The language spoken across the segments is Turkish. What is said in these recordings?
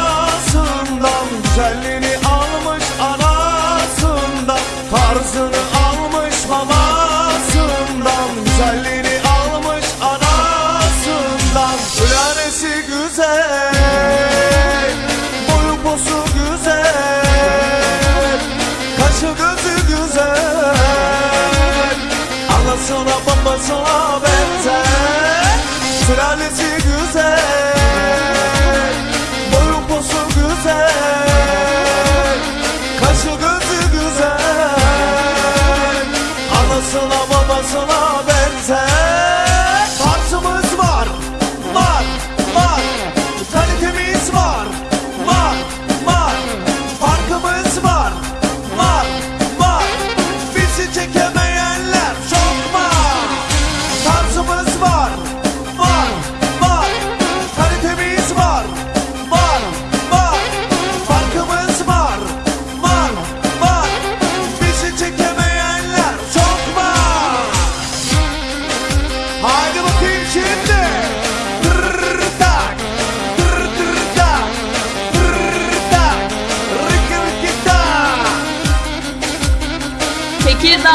anasından Güzelliğini almış anasından Tarzını almış babasından Güzelliğini almış anasından Sülalesi güzel Boyu posu güzel Kaşı gözü güzel Anasına babasına benzer Sülalesi güzel.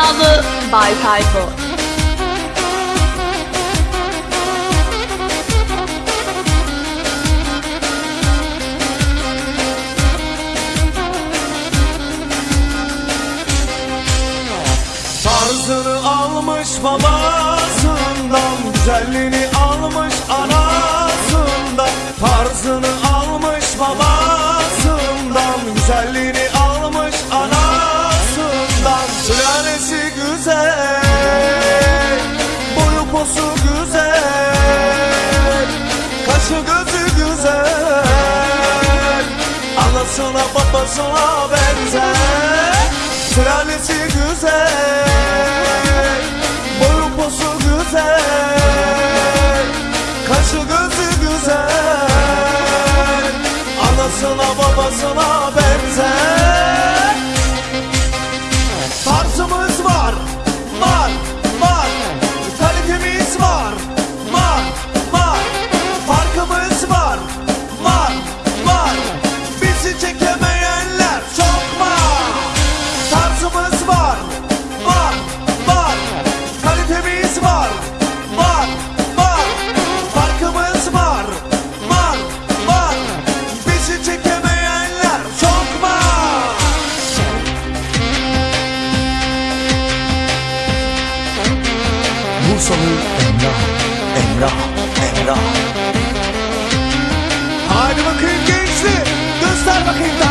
Hesabı Bay Tayfo. Tarzını almış babasından güzelliğini babasına babasına benzer Bursalı Emrah, Emrah, Emrah. Haydi bakayım gençli, göster bakayım.